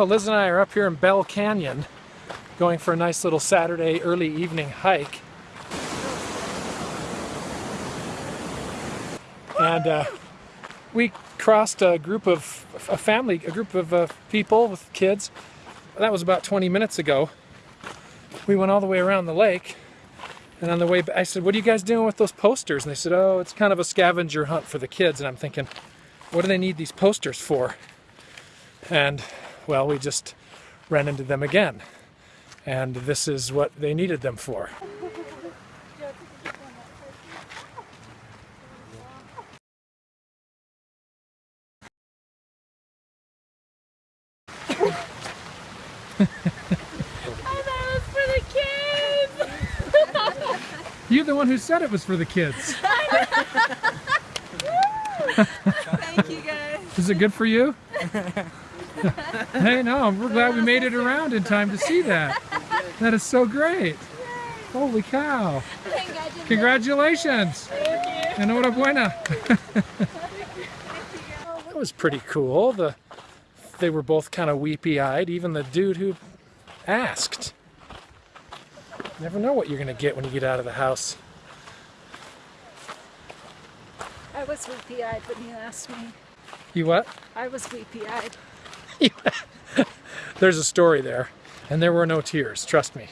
Well, Liz and I are up here in Bell Canyon going for a nice little Saturday early evening hike. And uh, we crossed a group of, a family, a group of uh, people with kids. That was about 20 minutes ago. We went all the way around the lake and on the way, back, I said, what are you guys doing with those posters? And they said, oh, it's kind of a scavenger hunt for the kids. And I'm thinking, what do they need these posters for? And, well, we just ran into them again. And this is what they needed them for. You're the one who said it was for the kids. Thank you guys. Is it good for you? hey, no, we're glad we made it around in time to see that. That is so great. Holy cow. Congratulations. Enhorabuena. that was pretty cool. The, they were both kind of weepy-eyed, even the dude who asked. Never know what you're going to get when you get out of the house. I was weepy-eyed when you asked me. You what? I was weepy-eyed. There's a story there, and there were no tears, trust me.